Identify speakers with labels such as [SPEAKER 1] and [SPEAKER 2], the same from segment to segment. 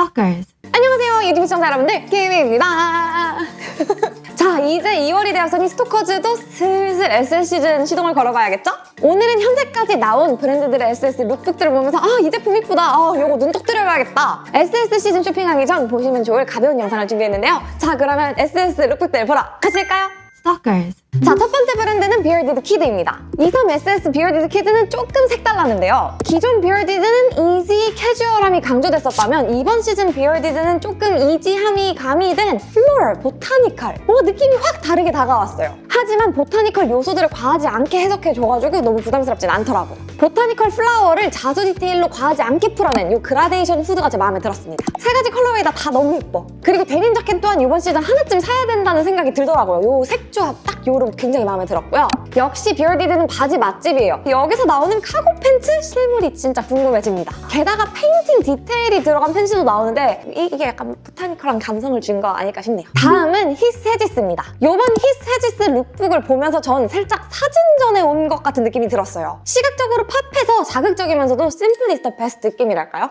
[SPEAKER 1] Stalkers.
[SPEAKER 2] 안녕하세요 유튜브 시청자 여러분들 김희입니다 자 이제 2월이 되었으니 스토커즈도 슬슬 SS 시즌 시동을 걸어봐야겠죠? 오늘은 현재까지 나온 브랜드들의 SS lookbook들을 보면서 아 이 제품 이쁘다 아 요거 눈독 들여봐야겠다 SS 시즌 쇼핑하기 전 보시면 좋을 가벼운 영상을 준비했는데요 자 그러면 SS lookbook들 보러 가실까요?
[SPEAKER 1] Stalkers.
[SPEAKER 2] 자, 첫 번째 브랜드는 비얼디드 키드입니다. 23SS 비얼디드 키드는 조금 색달랐는데요. 기존 비얼디드는 easy, 캐주얼함이 강조됐었다면 이번 시즌 비얼디드는 조금 easy함이 가미된 floral, botanical 뭔가 느낌이 확 다르게 다가왔어요. 하지만 botanical 요소들을 과하지 않게 해석해줘가지고 너무 부담스럽진 않더라고요. botanical flower를 자주 디테일로 과하지 않게 풀어낸 이 그라데이션 후드가 제 마음에 들었습니다. 세 가지 colorway 다 다 너무 예뻐. 그리고 데님 자켓 또한 이번 시즌 하나쯤 사야 된다는 생각이 들더라고요. 이 색조합 딱 요놈 굉장히 마음에 들었고요. 역시 비얼디드는 바지 맛집이에요. 여기서 나오는 카고 팬츠 실물이 진짜 궁금해집니다. 게다가 페인팅 디테일이 들어간 팬츠도 나오는데 이게 약간 botanical한 감성을 준 거 아닐까 싶네요. 다음은 히스 헤지스입니다. 이번 히스 헤지스 lookbook을 보면서 전 살짝 사진전에 온 것 같은 느낌이 들었어요. 시각적으로 pop해서 자극적이면서도 simple is the best 느낌이랄까요?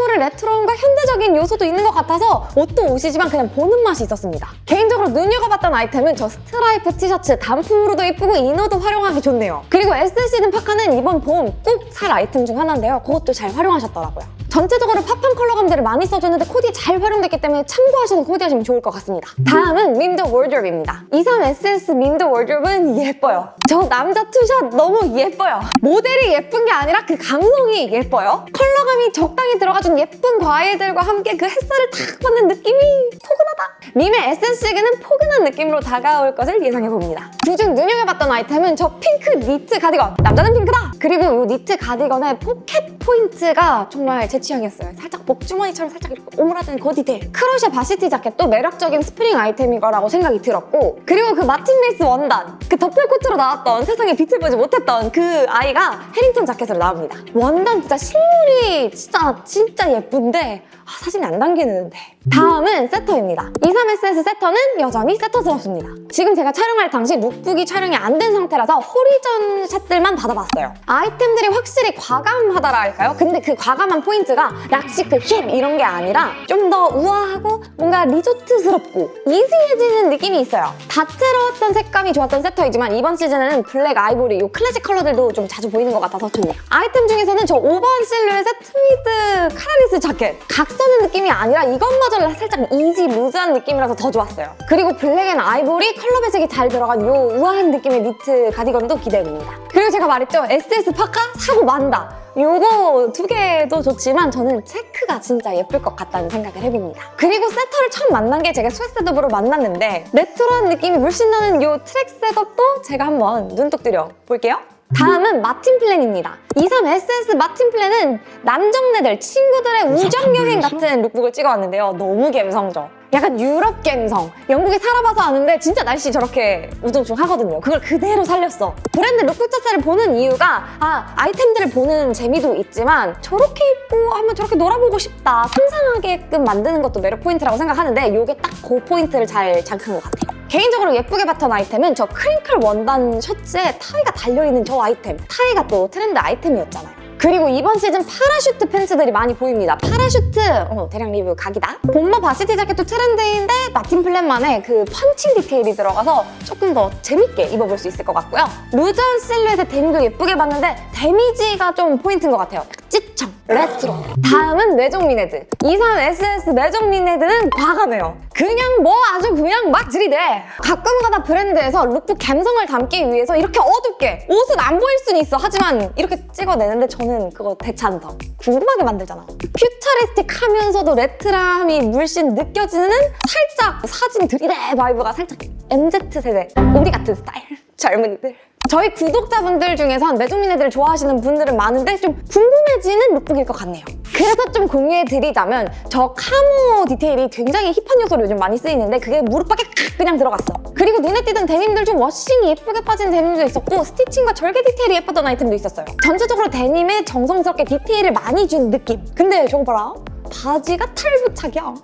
[SPEAKER 2] 모를 레트로함과 현대적인 요소도 있는 것 같아서 옷도 옷이지만 그냥 보는 맛이 있었습니다. 개인적으로 눈여겨봤던 아이템은 저 스트라이프 티셔츠 단품으로도 예쁘고 이너도 활용하기 좋네요. 그리고 SS는 파카는 이번 봄 꼭 살 아이템 중 하나인데요. 그것도 잘 활용하셨더라고요. 전체적으로 pop한 컬러 감들을 많이 써주는데 코디에 잘 활용됐기 때문에 참고하셔서 코디하시면 좋을 것 같습니다. 다음은 밈더워드로브입니다. 23SS 밈더워드로브는 예뻐요. 저 남자 two shot 너무 예뻐요. 모델이 예쁜 게 아니라 그 감성이 예뻐요. 컬러감이 적당히 들어가준 예쁜 과일들과 함께 그 햇살을 탁 받는 느낌이 포근하다. 밈의 SS는 포근한 느낌으로 다가올 것을 예상해봅니다. 그중 눈여겨봤던 아이템은 저 핑크 니트 가디건. 남자는 핑크다! 그리고 이 니트 가디건의 포켓 포인트가 정말 제 취향이었어요. 살짝 복주머니처럼 살짝 이렇게 오므라드는 그 디테일. crochet varsity 자켓도 매력적인 스프링 아이템인 거라고 생각이 들었고 그리고 그 마틴 베이스 원단 그 더플 코트로 나왔던 세상에 빛을 보지 못했던 그 아이가 Harrington 자켓으로 나옵니다. 원단 진짜 실물이 진짜 진짜 예쁜데 아, 사진이 안 담기는데 다음은 세터입니다. 23SS 세터는 여전히 세터스럽습니다. 지금 제가 촬영할 당시 lookbook이 촬영이 안 된 상태라서 호리존 샷들만 받아봤어요. 아이템들이 확실히 과감하다라 할까요? 근데 그 과감한 포인트가 rock chic, hip 이런 게 아니라 좀 더 우아하고 뭔가 리조트스럽고 easy해지는 느낌이 있어요. 다채로웠던 색감이 좋았던 세터이지만 이번 시즌에는 블랙, 아이보리 이 클래식 컬러들도 좀 자주 보이는 것 같아서 좋네요. 아이템 중에서는 저 5번 실루엣의 트위드 collarless 자켓 각 서는 느낌이 아니라 이것 마저 살짝 easy loose한 느낌이라서 더 좋았어요. 그리고 블랙 and 아이보리 컬러 배색이 잘 들어간 이 우아한 느낌의 니트 가디건도 기대됩니다. 그리고 제가 말했죠. SS 파카 사고 만다. 요거 두 개도 좋지만 저는 체크가 진짜 예쁠 것 같다는 생각을 해봅니다. 그리고 세터를 처음 만난 게 제가 스웨셋업으로 만났는데 레트로한 느낌이 물씬 나는 요 트랙 setup도 제가 한번 눈독 들여 볼게요. 다음은 마틴 플랜입니다. 23SS 마틴 플랜은 남정네들, 친구들의 우정 여행 같은 lookbook을 찍어왔는데요. 너무 감성적. 약간 유럽 감성. 영국에 살아봐서 아는데 진짜 날씨 저렇게 우중충하거든요. 그걸 그대로 살렸어. 브랜드 룩북 자체를 보는 이유가 아 아이템들을 보는 재미도 있지만 저렇게 입고 하면 저렇게 놀아보고 싶다. 상상하게끔 만드는 것도 매력 포인트라고 생각하는데 이게 딱 그 포인트를 잘 자극한 것 같아요. 개인적으로 예쁘게 봤던 아이템은 저 crinkle 원단 셔츠에 타이가 달려있는 저 아이템. 타이가 또 트렌드 아이템이었잖아요. 그리고 이번 시즌 parachute 팬츠들이 많이 보입니다. parachute 어, 대량 리뷰 각이다. bomber varsity 자켓도 트렌드인데 마틴 플랜만의 그 펀칭 디테일이 들어가서 조금 더 재밌게 입어볼 수 있을 것 같고요. loose한 실루엣의 데님도 예쁘게 봤는데 데미지가 좀 포인트인 것 같아요. 찌청, 레트로. 다음은 메종미네드. 23SS 메종미네드는 과감해요. 그냥 뭐 아주 그냥 막 들이대. 가끔가다 브랜드에서 룩북 감성을 담기 위해서 이렇게 어둡게 옷은 안 보일 수는 있어. 하지만 이렇게 찍어내는데 저는 그거 대찬성. 궁금하게 만들잖아. futuristic 하면서도 레트로함이 물씬 느껴지는 살짝 사진 들이대 vibe가 살짝 MZ세대 우리 같은 스타일. 젊은이들. 저희 구독자분들 중에선 메종미네드를 좋아하시는 분들은 많은데 좀 궁금해지는 lookbook일 것 같네요. 그래서 좀 공유해드리자면 저 camo 디테일이 굉장히 hip한 요소로 요즘 많이 쓰이는데 그게 무릎밖에 그냥 들어갔어. 그리고 눈에 띄던 데님들 중 washing이 예쁘게 빠진 데님도 있었고 stitching과 절개 디테일이 예뻤던 아이템도 있었어요. 전체적으로 데님에 정성스럽게 디테일을 많이 준 느낌. 근데 저거 봐라. 바지가 탈부착이야.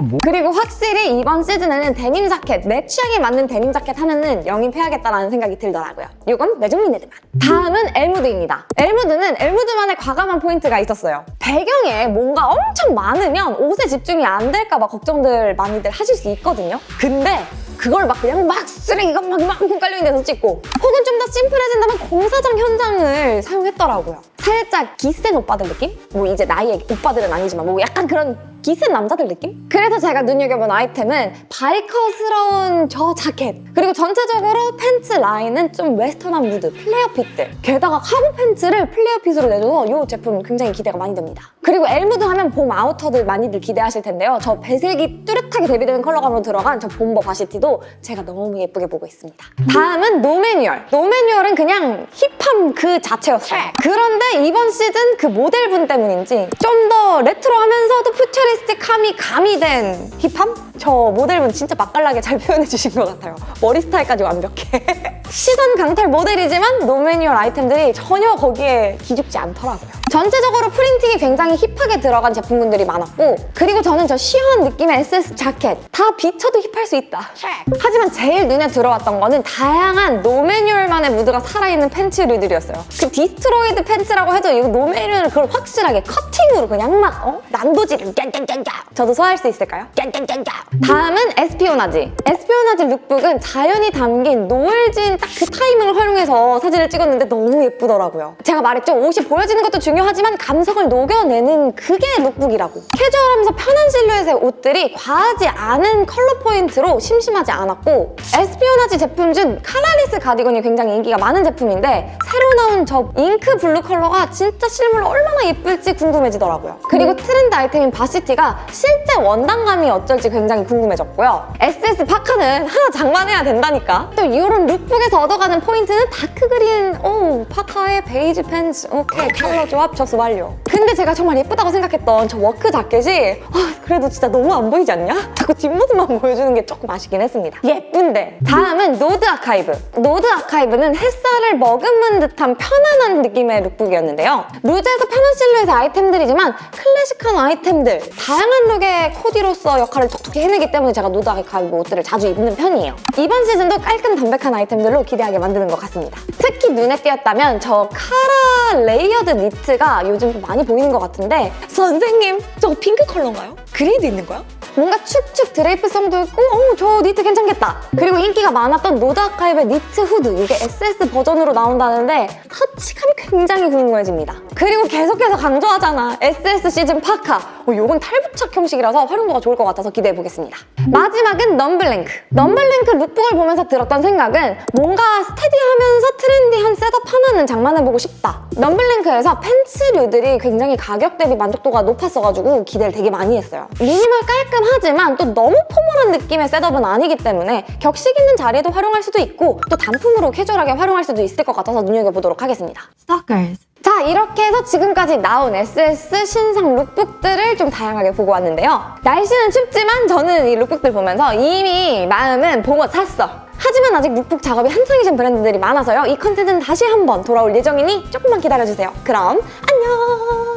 [SPEAKER 1] 뭐?
[SPEAKER 2] 그리고 확실히 이번 시즌에는 데님 자켓, 내 취향에 맞는 데님 자켓 하나는 영입해야겠다라는 생각이 들더라고요. 이건 메종미네드만. 다음은 엘무드입니다. 엘무드는 엘무드만의 과감한 포인트가 있었어요. 배경에 뭔가 엄청 많으면 옷에 집중이 안 될까 봐 걱정들 많이들 하실 수 있거든요. 근데 그걸 막 그냥 막 쓰레기가 막 많고 깔려있는 데서 찍고 혹은 좀 더 심플해진다면 공사장 현장을 사용했더라고요. 살짝 기센 오빠들 느낌? 뭐 이제 나이의 오빠들은 아니지만 뭐 약간 그런 기센 남자들 느낌? 그래서 제가 눈여겨본 아이템은 biker스러운 저 자켓. 그리고 전체적으로 팬츠 라인은 좀 western한 무드, flare fit들 게다가 cargo 팬츠를 flare fit으로 내줘서 이 제품 굉장히 기대가 많이 됩니다 그리고 엘무드 하면 봄 아우터들 많이들 기대하실 텐데요. 저 배색이 뚜렷하게 대비되는 컬러감으로 들어간 저 bomber varsity도 제가 너무 예쁘게 보고 있습니다. 다음은 노매뉴얼. 노매뉴얼은 그냥 hip함 그 자체였어요. 그런데 이번 시즌 그 모델분 때문인지 좀 더 레트로하면서도 futuristic함이 가미된 hip함? 저 모델분 진짜 맛깔나게 잘 표현해 주신 것 같아요. 머리 스타일까지 완벽해 시선 강탈 모델이지만 노매뉴얼 아이템들이 전혀 거기에 기죽지 않더라고요. 전체적으로 프린팅이 굉장히 hip하게 들어간 제품군들이 많았고 그리고 저는 저 시원 느낌의 SS 자켓 다 비춰도 hip할 수 있다. 하지만 제일 눈에 들어왔던 거는 다양한 노매뉴얼만의 무드가 살아있는 팬츠류들이었어요. 그 destroyed 팬츠라고 해도 이거 노매뉴얼 그걸 확실하게 커팅으로 그냥 막 어? 난도질을 짠짠짠짠 저도 소화할 수 있을까요? 짠짠짠짠 다음은 에스피오나지. 에스피오나지 lookbook은 자연이 담긴 노을진 딱 그 타이밍을 활용해서 사진을 찍었는데 너무 예쁘더라고요. 제가 말했죠? 옷이 보여지는 것도 중요하지만 감성을 녹여내는 그게 lookbook이라고. 캐주얼하면서 편한 실루엣의 옷들이 과하지 않은 컬러 포인트로 심심하지 않았고 에스피오나지 제품 중 collarless 가디건이 굉장히 인기가 많은 제품인데 새로 나온 저 ink blue 컬러가 진짜 실물로 얼마나 예쁠지 궁금해지더라고요. 그리고 트렌드 아이템인 varsity가 실제 원단감이 어쩔지 굉장히 궁금해졌고요 SS 파카는 하나 장만해야 된다니까. 또 이런 lookbook에서 얻어가는 포인트는 dark green 오 파카에 베이지 팬츠. 오케이 컬러 조합 접수 완료. 근데 제가 정말 예쁘다고 생각했던 저 work 자켓이 아, 그래도 진짜 너무 안 보이지 않냐? 자꾸 뒷모습만 보여주는 게 조금 아쉽긴 했습니다. 예쁜데. 다음은 노드 아카이브. 노드 아카이브는 햇살을 머금은 듯한 편안한 느낌의 lookbook이었는데요. loose해서 편한 실루엣의 아이템들이지만 클래식한 아이템들 다양한 룩의 코디로서 역할을 톡톡히 해내기 때문에 제가 노드 아카이브 옷들을 자주 입는 편이에요 이번 시즌도 깔끔 담백한 아이템들로 기대하게 만드는 것 같습니다 특히 눈에 띄었다면 저 카라 layered 니트가 요즘 좀 많이 보이는 것 같은데 선생님 저거 핑크 컬러인가요? 그레이도 있는 거야? 뭔가 축축 drape성도 있고 어머 저 니트 괜찮겠다. 그리고 인기가 많았던 노드 아카이브의 니트 후드 이게 SS 버전으로 나온다는데 터치감이 굉장히 궁금해집니다. 그리고 계속해서 강조하잖아. SS 시즌 파카. 어, 이건 탈부착 형식이라서 활용도가 좋을 것 같아서 기대해보겠습니다. 마지막은 넘블랭크. 넘블랭크 lookbook을 보면서 들었던 생각은 뭔가 steady하면서 trendy한 setup 하나는 장만해보고 싶다. 넘블랭크에서 팬츠류들이 굉장히 가격 대비 만족도가 높았어가지고 기대를 되게 많이 했어요. 미니멀 깔끔 하지만 또 너무 formal한 느낌의 setup은 아니기 때문에 격식 있는 자리에도 활용할 수도 있고 또 단품으로 캐주얼하게 활용할 수도 있을 것 같아서 눈여겨보도록 하겠습니다.
[SPEAKER 3] Stalkers.
[SPEAKER 2] 자 이렇게 해서 지금까지 나온 SS 신상 lookbook들을 좀 다양하게 보고 왔는데요. 날씨는 춥지만 저는 이 lookbook들 보면서 이미 마음은 봄옷 샀어. 하지만 아직 룩북 작업이 한창이신 브랜드들이 많아서요. 이 컨텐츠는 다시 한번 돌아올 예정이니 조금만 기다려주세요. 그럼 안녕